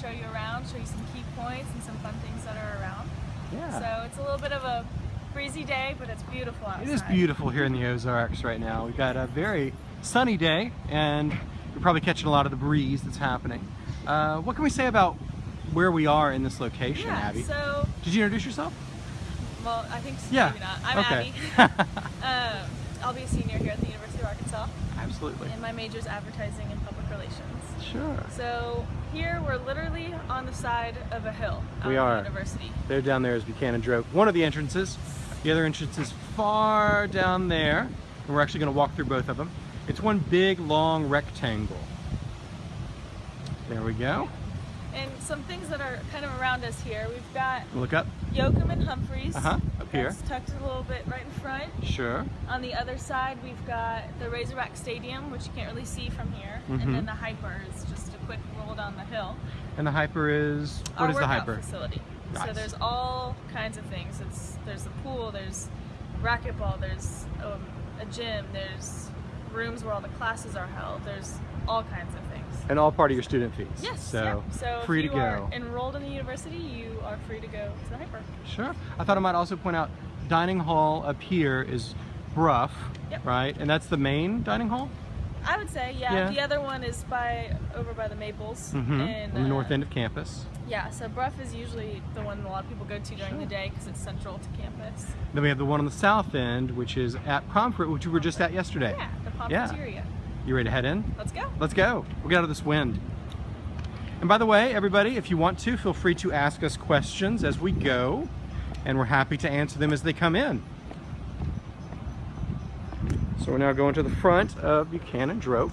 show you around, show you some key points and some fun things that are around. Yeah. So it's a little bit of a breezy day, but it's beautiful outside. It is beautiful here in the Ozarks right now. We've got a very sunny day and you're probably catching a lot of the breeze that's happening. Uh, what can we say about where we are in this location, Yeah, Abby? so, Did you introduce yourself? well, I think so, Yeah. maybe not. I'm okay. Abby. um, I'll be a senior here at the University of Arkansas, Absolutely. and my major is advertising and public relations. Sure. So here we're literally on the side of a hill We are. the university. There down there is Buchanan Droke. One of the entrances. The other entrance is far down there. And we're actually going to walk through both of them. It's one big long rectangle. There we go. And some things that are kind of around us here. We've got Look up. Yoakum and Humphreys. Uh-huh, up here. That's tucked a little bit right in front. Sure. On the other side, we've got the Razorback Stadium, which you can't really see from here. Mhm. And then the HPER is just quick roll down the hill. And the HPER is, Our what is the HPER? facility. So there's all kinds of things. It's There's a pool, there's racquetball, there's um, a gym, there's rooms where all the classes are held. There's all kinds of things. And all part of your student fees. Yes. So, yeah. so free if to go. are enrolled in the university, you are free to go to the HPER. Sure. I thought I might also point out dining hall up here is Brough, Yep. right? And that's the main dining hall? I would say, yeah. Yeah. The other one is by over by the Maples. Mm-hmm. And, On the uh, north end of campus. Yeah, so Brough is usually the one a lot of people go to during Sure. the day because it's central to campus. Then we have the one on the south end, which is at Pomfret, which we were just at yesterday. Yeah, the Yeah. Pomfreteria. You ready to head in? Let's go. Let's go. We'll get out of this wind. And by the way, everybody, if you want to, feel free to ask us questions as we go, and we're happy to answer them as they come in. So we're now going to the front of Buchanan Droke.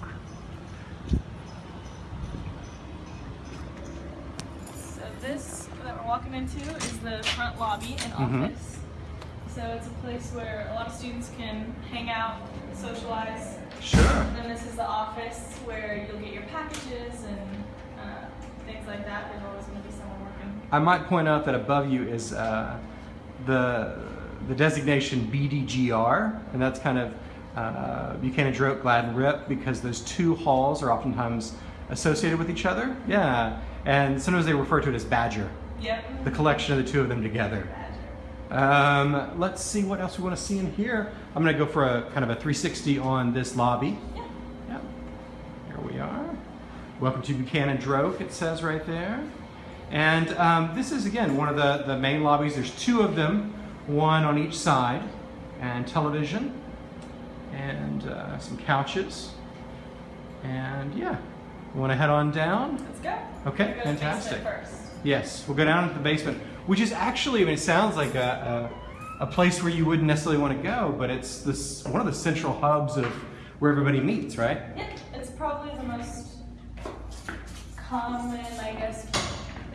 So this that we're walking into is the front lobby and Mhm. office. So it's a place where a lot of students can hang out, socialize. Sure. And then this is the office where you'll get your packages and uh, things like that. There's always going to be someone working. I might point out that above you is uh, the the designation BDGR, and that's kind of uh, Buchanan Droke Gladson Rip because those two halls are oftentimes associated with each other. Yeah, and sometimes they refer to it as Badger, Yep. the collection of the two of them together. Um, let's see what else we want to see in here. I'm going to go for a kind of a 360 on this lobby. Yeah. Yep. Here we are. Welcome to Buchanan Droke, it says right there. And um, this is, again, one of the, the main lobbies. There's two of them, one on each side, and television, and uh, some couches. And yeah, we want to head on down. Let's go. Okay, go fantastic. First. Yes, we'll go down to the basement, which is actually, I mean, it sounds like a, a, a place where you wouldn't necessarily want to go, but it's this one of the central hubs of where everybody meets, right? Yep, it's probably the most common, I guess,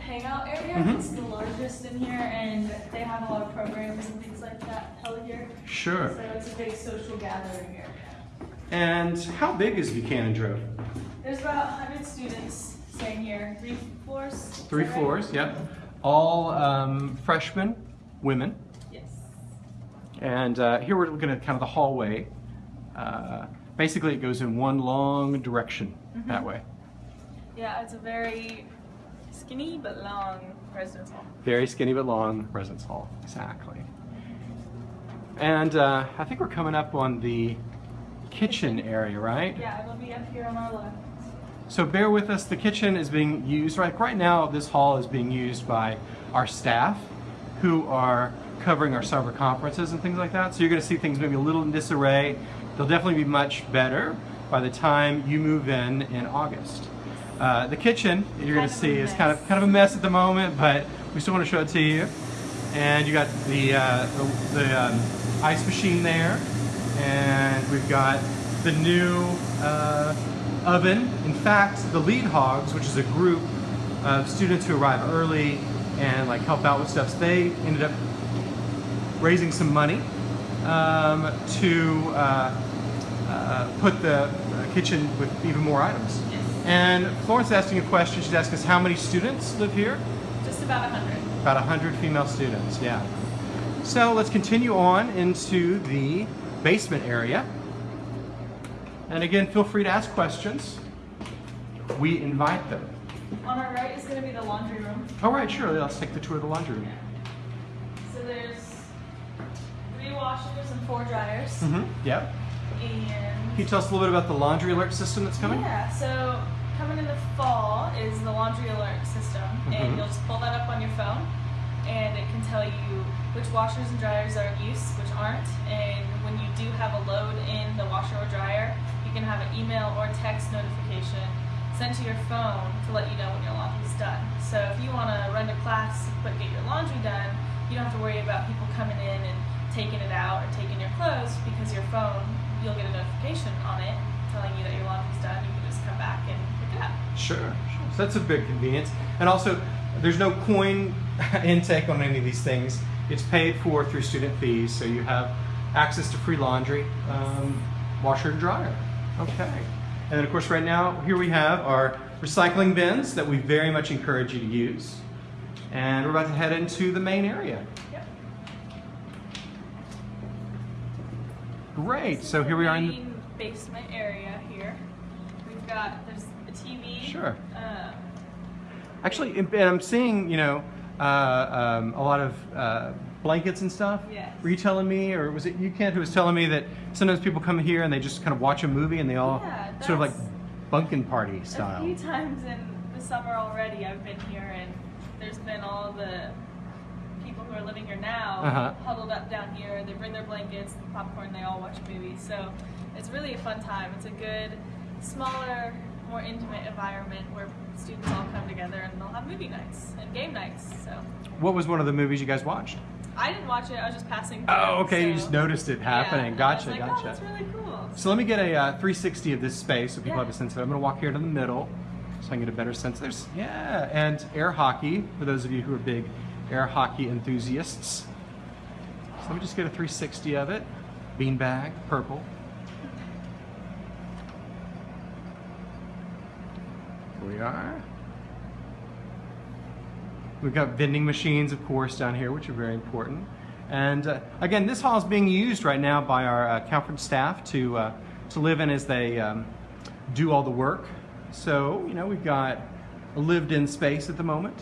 hangout area. Mhm. It's the largest in here, and they have a lot of programs and things like that held here. Sure. So it's a big social gathering area. And how big is Buchanan Droke? There's about 100 students staying here, three floors. Three right? floors, yep. All um, freshmen, women. Yes. And uh, here we're looking at kind of the hallway. Uh, basically, it goes in one long direction that way. Yeah, it's a very skinny but long residence hall. Very skinny but long residence hall, exactly. And uh, I think we're coming up on the kitchen area, right? Yeah, it'll be up here on our left. So bear with us, the kitchen is being used, right, right now this hall is being used by our staff who are covering our summer conferences and things like that. So you're gonna see things maybe a little in disarray. They'll definitely be much better by the time you move in in August. Uh, the kitchen, you're of a see, is kind of kind of a mess at the moment, but we still wanna show it to you. And you got the, uh, the, the um, ice machine there, and we've got the new uh, oven. In fact, the Lead Hogs, which is a group of students who arrive early and like help out with stuff, they ended up raising some money um, to uh, uh, put the kitchen with even more items. And Florence is asking a question. She's asking us how many students live here? Just about 100. About 100 female students, yeah. So let's continue on into the basement area. And again, feel free to ask questions. We invite them. On our right is going to be the laundry room. All right, sure. Let's take the tour of the laundry room. So there's three washers and four dryers. Mm-hmm. Yep. And Can you tell us a little bit about the laundry alert system that's coming? Yeah, so coming in the fall is the laundry alert system, Mhm. and you'll just pull that up on your phone, and it can tell you which washers and dryers are in use, which aren't, and when you do have a load in the washer or dryer, you can have an email or text notification sent to your phone to let you know when your laundry's done. So if you want to run to class but get your laundry done, you don't have to worry about people coming in and taking it out or taking your clothes because your phone, you'll get a notification on it telling you that your laundry's done. You can just come back and pick it up. Sure, sure. So that's a big convenience. And also, there's no coin intake on any of these things. It's paid for through student fees, so you have access to free laundry, um, washer and dryer. Okay. And then, of course, right now, here we have our recycling bins that we very much encourage you to use. And we're about to head into the main area. Great. So here we are in the. Basement area here. We've got there's a TV. Sure. Uh, Actually, and I'm seeing, you know, uh, um, a lot of uh, blankets and stuff. Yes. Were you telling me, or was it you, Kent, who was telling me that sometimes people come here and they just kind of watch a movie and they all Yeah, sort of like bunkin' party style. A few times in the summer already, I've been here, and there's been all the people who are living here now Uh-huh. huddled up down here. They bring their blankets, the popcorn. They all watch movies. So it's really a fun time. It's a good, smaller, more intimate environment where students all come together and they'll have movie nights and game nights. So What was one of the movies you guys watched? I didn't watch it. I was just passing. Through, Oh, okay. You just noticed it happening. Yeah, gotcha, like, gotcha. Oh, that's really cool. So let me get a uh, 360 of this space so people Yeah. have a sense of it. I'm going to walk here to the middle so I can get a better sense. There's, yeah, and air hockey for those of you who are big air hockey enthusiasts. So let me just get a 360 of it. Beanbag, purple. Here we are. We've got vending machines, of course, down here, which are very important. And uh, again, this hall is being used right now by our uh, conference staff to, uh, to live in as they um, do all the work. So, you know, we've got a lived in space at the moment.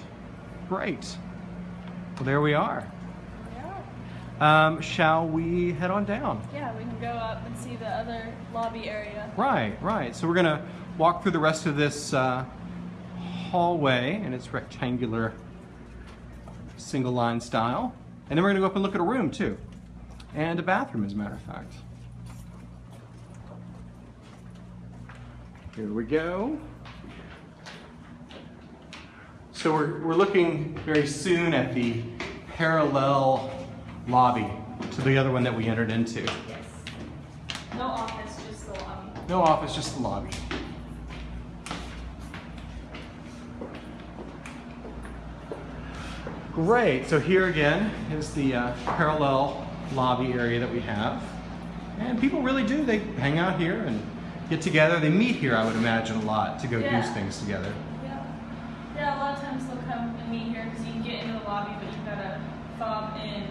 Great. Well, there we are. Yeah. Um, shall we head on down? Yeah, we can go up and see the other lobby area. Right, right. So we're going to walk through the rest of this uh, hallway in its rectangular single line style. And then we're going to go up and look at a room too. And a bathroom, as a matter of fact. Here we go. So we're, we're looking very soon at the parallel lobby to the other one that we entered into. Yes. No office, just the lobby. No office, just the lobby. Great. So here again is the uh, parallel lobby area that we have. And people really do. They hang out here and get together. They meet here, I would imagine, a lot to go Yeah. do things together. Yeah. Yeah, a lot of times they'll come and meet here because you can get into the lobby, but you've got to fob in.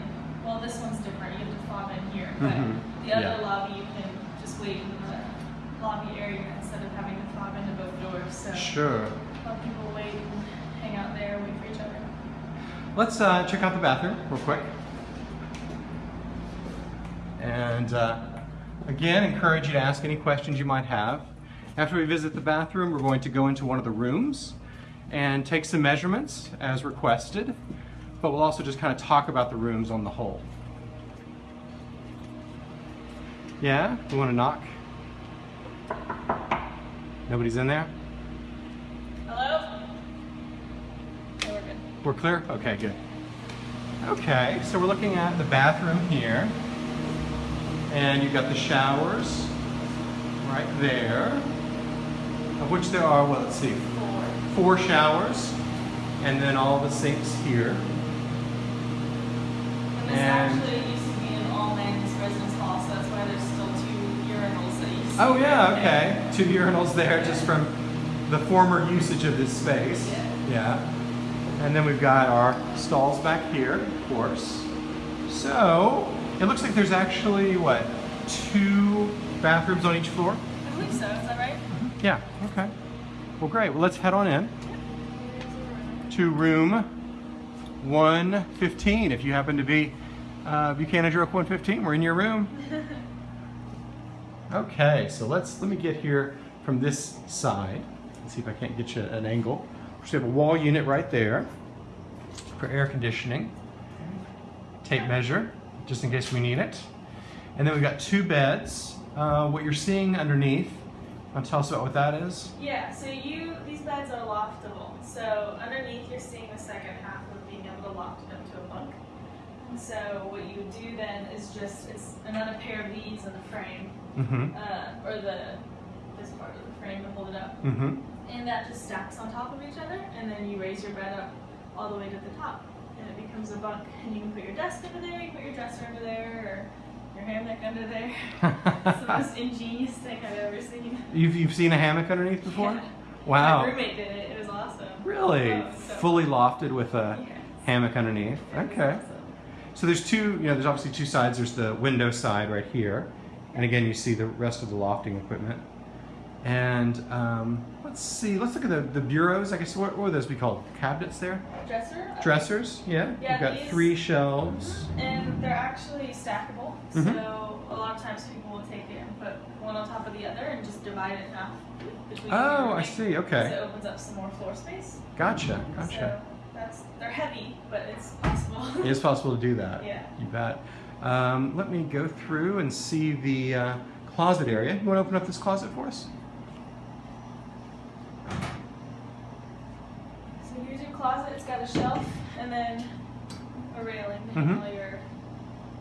Well, this one's different. You have to fob in here. But Mhm. the other Yeah. lobby, you can just wait in the lobby area instead of having to fob into both doors. So Sure. a lot of people wait and hang out there, wait for each other. Let's uh, check out the bathroom real quick. And uh, again, encourage you to ask any questions you might have. After we visit the bathroom, we're going to go into one of the rooms and take some measurements as requested, but we'll also just kind of talk about the rooms on the whole. Yeah? We want to knock? Nobody's in there? Hello? Okay, we're good. We're clear? Okay, good. Okay, so we're looking at the bathroom here. And you've got the showers right there, of which there are, well, let's see, Four. four showers, and then all the sinks here. And And- Oh, yeah, okay. Two urinals there just from the former usage of this space. Yeah. And then we've got our stalls back here, of course. So, it looks like there's actually, what, two bathrooms on each floor? I believe so, is that right? Yeah, okay. Well, great. Well, let's head on in. to room 115. If you happen to be uh, Buchanan Droke 115, we're in your room. Okay, so let's let me get here from this side. Let's see if I can't get you an angle. So we have a wall unit right there for air conditioning. Tape measure, just in case we need it. And then we've got two beds. Uh, what you're seeing underneath, want to tell us about what that is? Yeah, so you these beds are loftable. So underneath you're seeing the second half of being able to loft it up to a bunk. And so what you do then is just it's another pair of these in the frame, Mm-hmm. uh, or the this part of the frame to hold it up, Mm-hmm. and that just stacks on top of each other, and then you raise your bed up all the way to the top, and it becomes a bunk. And you can put your desk under there, you can put your dresser under there, or your hammock under there. it's the most ingenious thing I've ever seen. You've, you've seen a hammock underneath before? Yeah. Wow. My roommate did it. It was awesome. Really? Oh, so- Fully lofted with a Yes. hammock underneath? Okay. awesome. So there's two, you know, there's obviously two sides. There's the window side right here. And again, you see the rest of the lofting equipment. And um, let's see, let's look at the, the bureaus. I guess, what, what would those be called? Cabinets there? Dresser. Dressers, yeah. Yeah, You've got these- three shelves. And they're actually stackable. Mhm. So a lot of times people will take it and put one on top of the other and just divide it in half between. Oh, I see, So okay. it opens up some more floor space. Gotcha, gotcha. So that's they're heavy, but it's possible. It is possible to do that. Yeah. You bet. Um, let me go through and see the uh, closet area. You want to open up this closet for us? So here's your closet. It's got a shelf and then a railing to Mhm. hang all your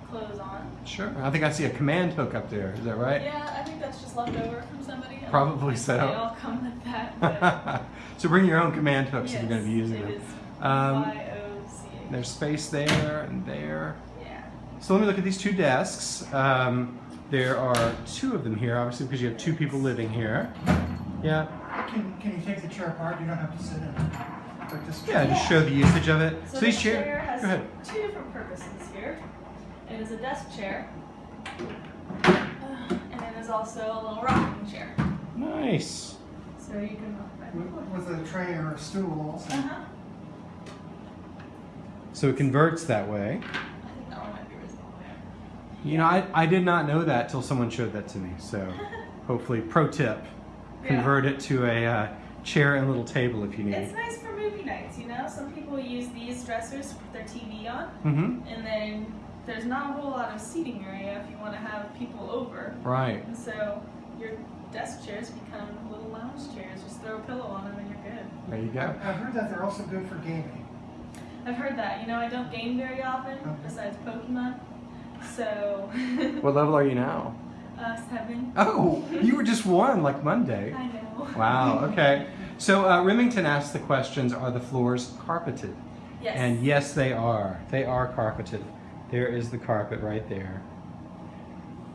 clothes on. Sure. I think I see a command hook up there. Is that right? Yeah, I think that's just left over from somebody. Don't Probably so. They all come with that. So bring your own command hooks if you're going to be using it them. is Um, There's space there and there. Yeah. So let me look at these two desks. Um, there are two of them here, obviously, because you have two people living here. Yeah. Can, can you take the chair apart? You don't have to sit in it. Like this Yeah, just show the usage of it. So, So these the chairs. chair has Go ahead. two different purposes here. It is a desk chair, uh, and it is also a little rocking chair. Nice. So you can rock back. With with a tray or a stool also. Uh-huh. So it converts that way. I think that one might be reasonable. You know, I, I did not know that till someone showed that to me. So hopefully, pro tip, Yeah. convert it to a uh, chair and little table if you need. It's nice for movie nights, you know? Some people use these dressers to put their TV on, Mm-hmm. and then there's not a whole lot of seating area if you want to have people over. Right. And so your desk chairs become little lounge chairs. Just throw a pillow on them and you're good. There you go. I've heard that they're also good for gaming. I've heard that. You know, I don't game very often Okay. besides Pokemon. So, What level are you now? uh, seven. Oh, you were just one like Monday. I know. Wow. Okay. So uh, Remington asked the questions: Are the floors carpeted? Yes. And yes, they are. They are carpeted. There is the carpet right there.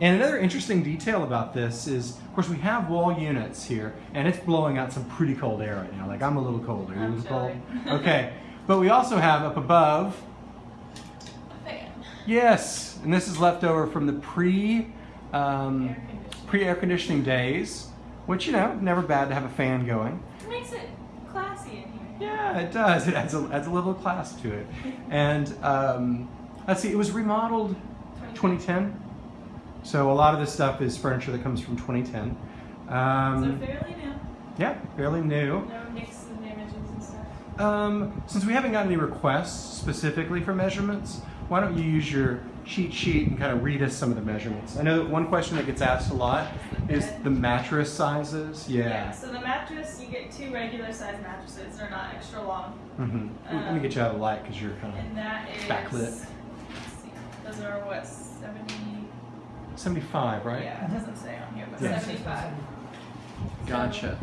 And another interesting detail about this is, of course, we have wall units here, and it's blowing out some pretty cold air right now. Like I'm a little cold. Are you a I'm little cold? Okay. But we also have up above. Yes, and this is left over from the pre, um, pre air conditioning days, which you know, never bad to have a fan going. It makes it classy in here. Yeah, it does. It adds a, adds a little class to it. And um, let's see, it was remodeled 2010. So a lot of this stuff is furniture that comes from 2010. So Um, fairly new. yeah, fairly new. No nicks and damages and stuff. Um, since we haven't gotten any requests specifically for measurements, why don't you use your cheat sheet and kind of read us some of the measurements? I know that one question that gets asked a lot is the mattress sizes. Yeah. So the mattress, you get two regular size mattresses. They're not extra long. Mm-hmm. Let me get you out of the light because you're kind And that is. Backlit. Let's see. Those are what, 70? of 75, right? Yeah, it doesn't say on here, but Yeah. 75. Gotcha.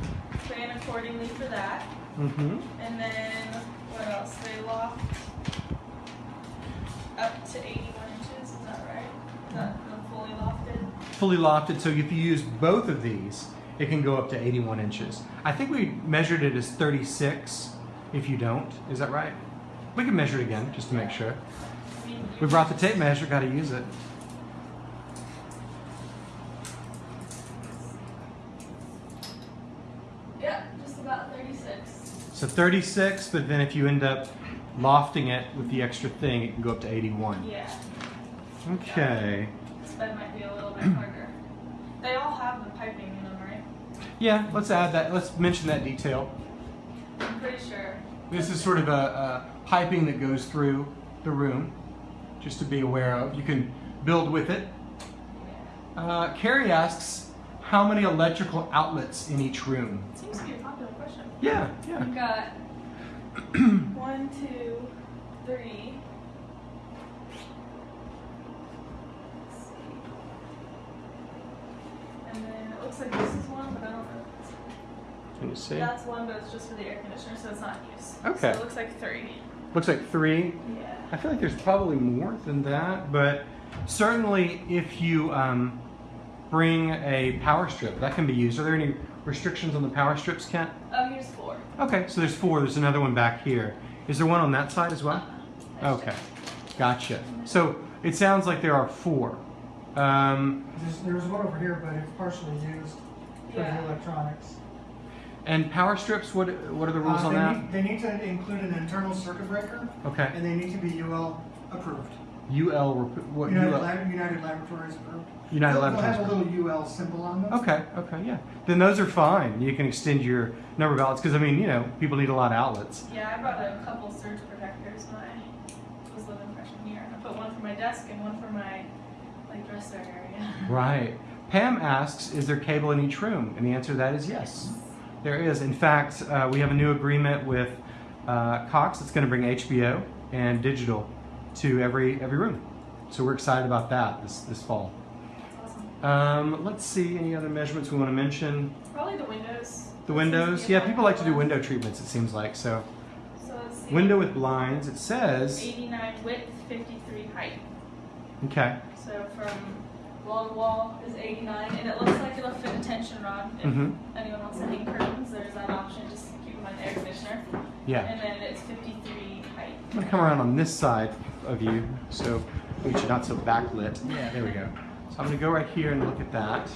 Plan accordingly for that. Mm-hmm. And then, what else? They loft up to 81 inches, is that right? Is that fully lofted? Fully lofted, so if you use both of these, it can go up to 81 inches. I think we measured it as 36 if you don't. Is that right? We can measure it again just to make sure. We brought the tape measure, got to use it. Yeah, just about 36. So 36, but then if you end up lofting it with the extra thing, it can go up to 81. Yeah, Okay. this bed might be a little bit harder. They all have the piping in them, right? Yeah, let's add that. Let's mention that detail. I'm pretty sure. This is sort of a, a piping that goes through the room, just to be aware of. You can build with it. Uh, Carrie asks, how many electrical outlets in each room? Seems to be a popular question. Yeah, yeah. We've got one, two, three. And then it looks like this is one, but I don't know. Can you see? That's one, but it's just for the air conditioner, so it's not in use. Okay. So it looks like three. Looks like three. Yeah. I feel like there's probably more than that, but certainly if you um, bring a power strip, that can be used. Are there any restrictions on the power strips, Kent? Oh, here's four. Okay, so there's four. There's another one back here. Is there one on that side as well? Okay, gotcha. So it sounds like there are four. Um, There's, there's one over here, but it's partially used for Yeah. the electronics. and power strips, what what are the rules Uh, on that? Need, they need to include an internal circuit breaker, Okay. and they need to be UL approved. UL, what United, UL? Lab, United Laboratories approved. United they'll, Laboratories. They'll have a little UL symbol on them. Okay, okay, yeah. Then those are fine. You can extend your number of outlets because I mean, you know, people need a lot of outlets. Yeah, I brought a couple surge protectors when I was living freshman year. I put one for my desk and one for my like dresser area. Right. Pam asks, is there cable in each room? And the answer to that is yes. There is. In fact, uh, we have a new agreement with uh, Cox that's going to bring HBO and digital to every every room. So we're excited about that this this fall. Um, let's see any other measurements we want to mention. Probably the windows. The windows, yeah, people like to do window treatments. It seems like so. So. Window with blinds. It says 89 width, 53 height. okay. So from wall to wall is 89, and it looks like it'll fit a tension rod. If Mhm. anyone wants to hang curtains, there's that option. Just keep in mind the air conditioner. Yeah. And then it's 53 height. I'm gonna come around on this side of you, so we should not so backlit. Yeah, there we go. So I'm gonna go right here and look at that.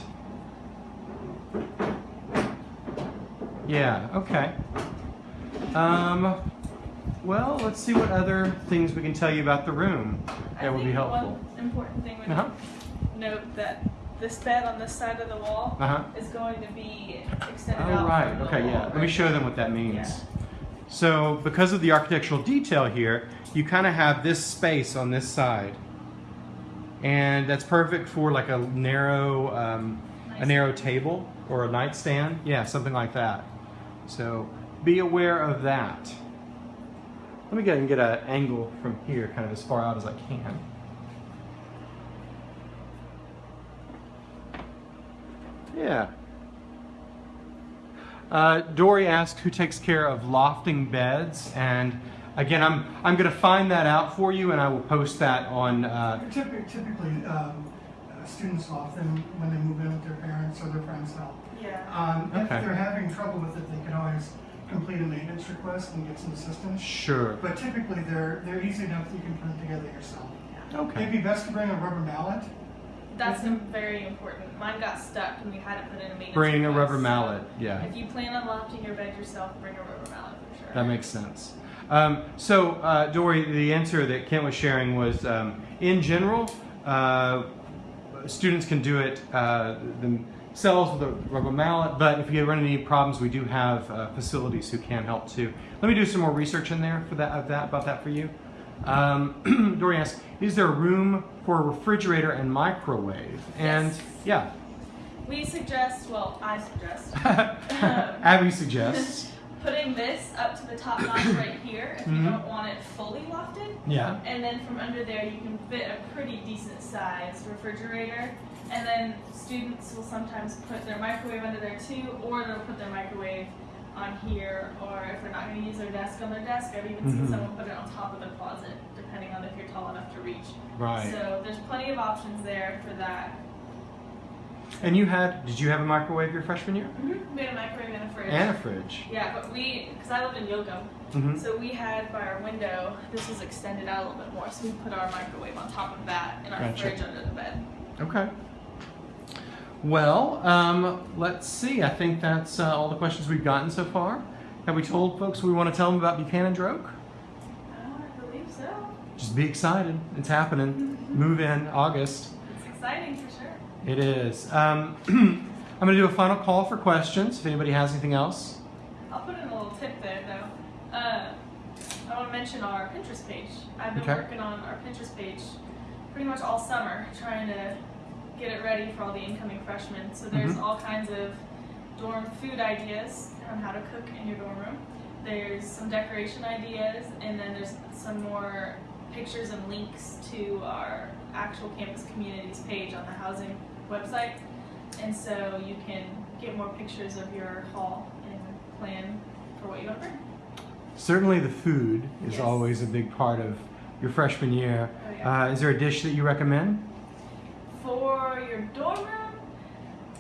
Yeah, okay. Um, well, let's see what other things we can tell you about the room that would be helpful. One important thing would Uh-huh. note that this bed on this side of the wall Uh-huh. is going to be extended Oh, out. right. from the Okay, yeah. Let me show them what that means. Yeah. So, because of the architectural detail here, you kind of have this space on this side. And that's perfect for like a narrow, um, a narrow table or a nightstand. Yeah, something like that. So, be aware of that. Let me go and get an angle from here, kind of as far out as I can. Yeah. Uh, Dory asked who takes care of lofting beds, and again, I'm I'm going to find that out for you, and I will post that on. Uh, Typically, typically um, uh, students often, when they move in with their parents or their friends help. Yeah. Um, if Okay. they're having trouble with it, they can always complete a maintenance request and get some assistance. sure. But typically, they're they're easy enough that you can put it together yourself. It'd Okay. be best to bring a rubber mallet. That's im- very important. Mine got stuck and we had to put in a maintenance Bring a rubber mallet. Yeah, If you plan on lofting your bed yourself, bring a rubber mallet for sure. that makes sense. Um, so, uh, Dory, the answer that Kent was sharing was, um, in general, uh, students can do it uh, themselves with a rubber mallet, but if you run into any problems, we do have uh, facilities who can help too. Let me do some more research in there for that, of that about that for you. Um, Dory asks, is there room for a refrigerator and microwave? And Yes. yeah, We suggest, well, I suggest, Abby suggests. putting this up to the top notch right here if you Mhm. don't want it fully lofted. Yeah. And then from under there, you can fit a pretty decent sized refrigerator. And then students will sometimes put their microwave under there too, or they'll put their microwave on here, or if they're not going to use their desk on their desk, I've even seen someone put it on top of the closet, depending on if you're tall enough to reach. Right. So there's plenty of options there for that. And you had, did you have a microwave your freshman year? We had a microwave and a fridge. And a fridge. Yeah, but we, because I lived in Yoakum, hmm so we had by our window, this was extended out a little bit more, so we put our microwave on top of that and our Gotcha. fridge under the bed. Okay. Well, um, let's see. I think that's uh, all the questions we've gotten so far. Have we told folks we want to tell them about Buchanan Droke? Oh, I believe so. Just be excited. It's happening. Move in August. It's exciting for sure. It is. Um, I'm going to do a final call for questions. If anybody has anything else. I'll put in a little tip there though. Uh, I want to mention our Pinterest page. I've been Okay. working on our Pinterest page pretty much all summer, trying to get it ready for all the incoming freshmen. So there's Mhm. all kinds of dorm food ideas on how to cook in your dorm room. There's some decoration ideas, and then there's some more pictures and links to our actual campus communities page on the housing website. And so you can get more pictures of your hall and plan for what you want to bring. Certainly, the food is Yes. always a big part of your freshman year. Oh, yeah. Uh, is there a dish that you recommend? For your dorm room,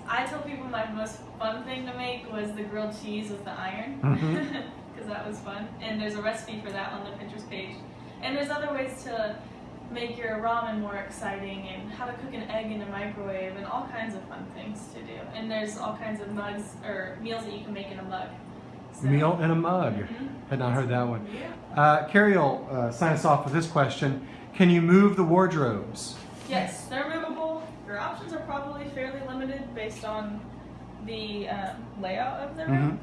I tell people my most fun thing to make was the grilled cheese with the iron, because that was fun. And there's a recipe for that on the Pinterest page. And there's other ways to make your ramen more exciting, and how to cook an egg in a microwave, and all kinds of fun things to do. And there's all kinds of mugs or meals that you can make in a mug. So- Meal in a mug. Mhm. Had not heard that one. Yeah. Uh, Carrie will uh, sign us off with this question. Can you move the wardrobes? Yes, they're movable. Your options are probably fairly limited based on the um, layout of the room.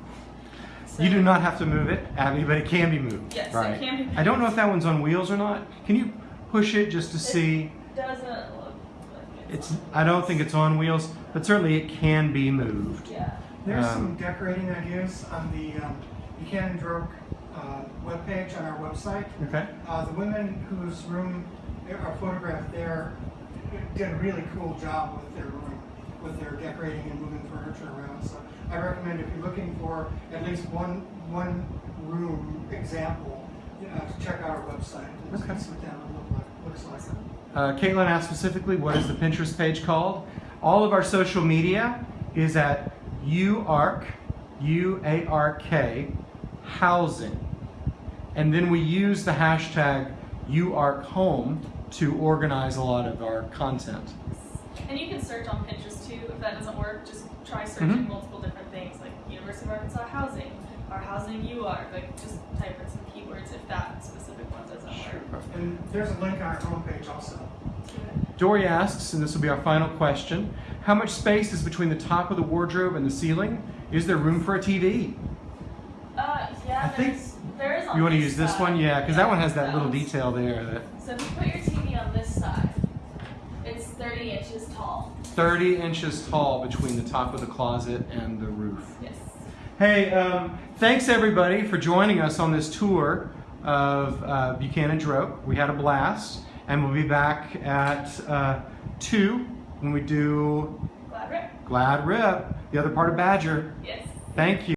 So- You do not have to move it, Abby, but it can be moved. Yes, it can be moved. I don't know if that one's on wheels or not. Can you push it just to see? Doesn't look like it's. It's. I don't think it's on wheels, but certainly it can be moved. Yeah. There's Um, some decorating ideas on the um, Buchanan Droke uh, webpage on our website. Okay. Uh, the women whose room are photographed there did a really cool job with their room, with their decorating and moving furniture around. So I recommend if you're looking for at least one one room example, uh, to check out our website and Okay. see what that look like, looks like. Uh, Caitlin asked specifically, what is the Pinterest page called? All of our social media is at UARK, U-A-R-K, housing. And then we use the hashtag UARKHome to organize a lot of our content. And you can search on Pinterest too. If that doesn't work, just try searching Mhm. multiple different things like University of Arkansas housing or housing UR. Like just type in some keywords if that specific one doesn't work. And there's a link on our homepage also. Dory asks, and this will be our final question, how much space is between the top of the wardrobe and the ceiling? Is there room for a TV? Uh, yeah, I think- there's, on You want to use this side. one? Yeah, because that one has that little detail there that So if you put your TV on this side, it's 30 inches tall. 30 inches tall between the top of the closet and the roof. Yes. Hey, um, thanks everybody for joining us on this tour of uh, Buchanan Droke. We had a blast, and we'll be back at uh, 2 when we do Glad rip? Glad Rip, the other part of Badger. Yes. Thank you.